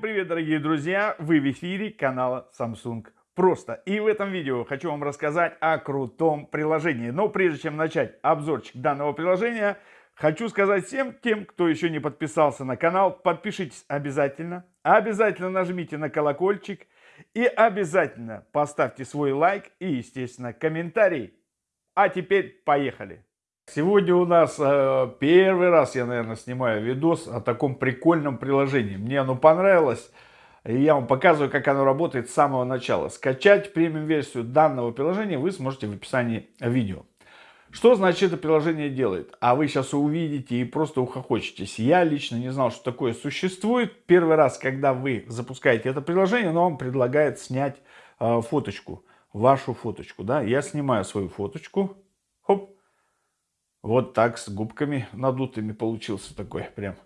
привет, дорогие друзья! Вы в эфире канала Samsung Просто. И в этом видео хочу вам рассказать о крутом приложении. Но прежде чем начать обзорчик данного приложения, хочу сказать всем тем, кто еще не подписался на канал, подпишитесь обязательно. Обязательно нажмите на колокольчик и обязательно поставьте свой лайк и, естественно, комментарий. А теперь поехали! Сегодня у нас э, первый раз я, наверное, снимаю видос о таком прикольном приложении. Мне оно понравилось. И я вам показываю, как оно работает с самого начала. Скачать премиум-версию данного приложения вы сможете в описании видео. Что значит это приложение делает? А вы сейчас увидите и просто ухохочетесь. Я лично не знал, что такое существует. Первый раз, когда вы запускаете это приложение, оно вам предлагает снять э, фоточку. Вашу фоточку. Да? Я снимаю свою фоточку. Хоп вот так с губками надутыми получился такой прям.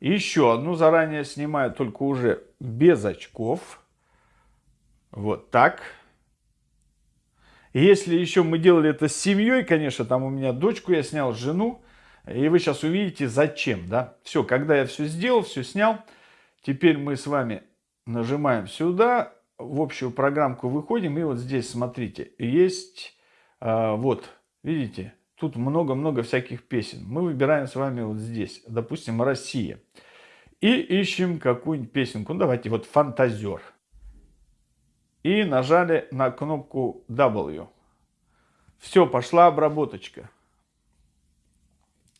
еще одну заранее снимаю, только уже без очков. Вот так. Если еще мы делали это с семьей, конечно, там у меня дочку я снял, жену. И вы сейчас увидите зачем, да. Все, когда я все сделал, все снял. Теперь мы с вами нажимаем сюда, в общую программку выходим. И вот здесь, смотрите, есть, а, вот, видите, Тут много-много всяких песен. Мы выбираем с вами вот здесь, допустим, «Россия». И ищем какую-нибудь песенку. Ну, давайте вот «Фантазер». И нажали на кнопку W. Все, пошла обработочка.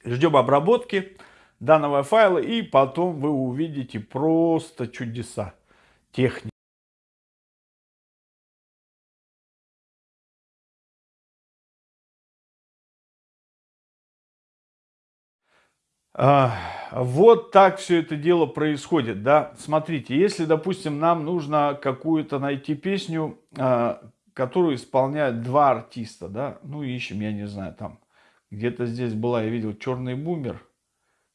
Ждем обработки данного файла, и потом вы увидите просто чудеса техники. А, вот так все это дело происходит, да. Смотрите, если, допустим, нам нужно какую-то найти песню, а, которую исполняют два артиста, да, ну ищем, я не знаю, там где-то здесь была, я видел, черный бумер.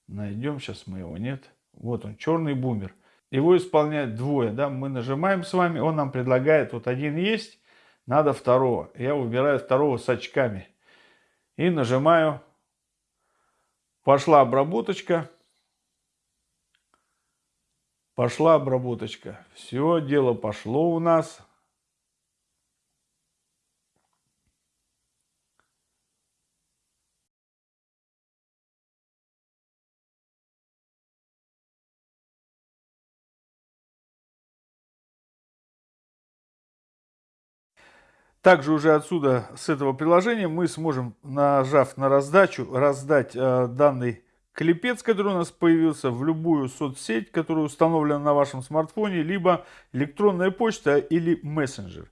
Найдем сейчас мы его, нет? Вот он, черный бумер. Его исполняют двое, да, мы нажимаем с вами, он нам предлагает, вот один есть, надо второго. Я выбираю второго с очками и нажимаю Пошла обработочка. Пошла обработочка. Все, дело пошло у нас. Также уже отсюда, с этого приложения, мы сможем, нажав на раздачу, раздать э, данный клипец, который у нас появился, в любую соцсеть, которая установлена на вашем смартфоне, либо электронная почта или мессенджер.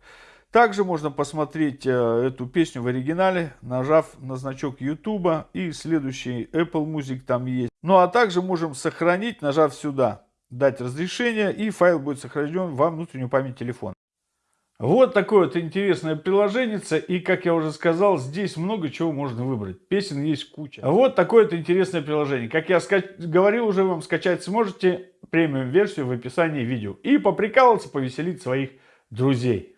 Также можно посмотреть э, эту песню в оригинале, нажав на значок YouTube и следующий Apple Music там есть. Ну а также можем сохранить, нажав сюда, дать разрешение и файл будет сохранен во внутреннюю память телефона. Вот такое вот интересное приложение. И, как я уже сказал, здесь много чего можно выбрать. Песен есть куча. Вот такое вот интересное приложение. Как я говорил уже, вам скачать сможете премиум-версию в описании видео. И поприкалываться, повеселить своих друзей.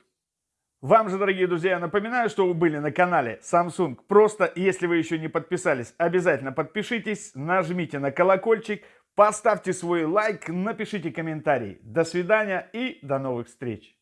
Вам же, дорогие друзья, напоминаю, что вы были на канале Samsung. Просто, если вы еще не подписались, обязательно подпишитесь, нажмите на колокольчик, поставьте свой лайк, напишите комментарий. До свидания и до новых встреч.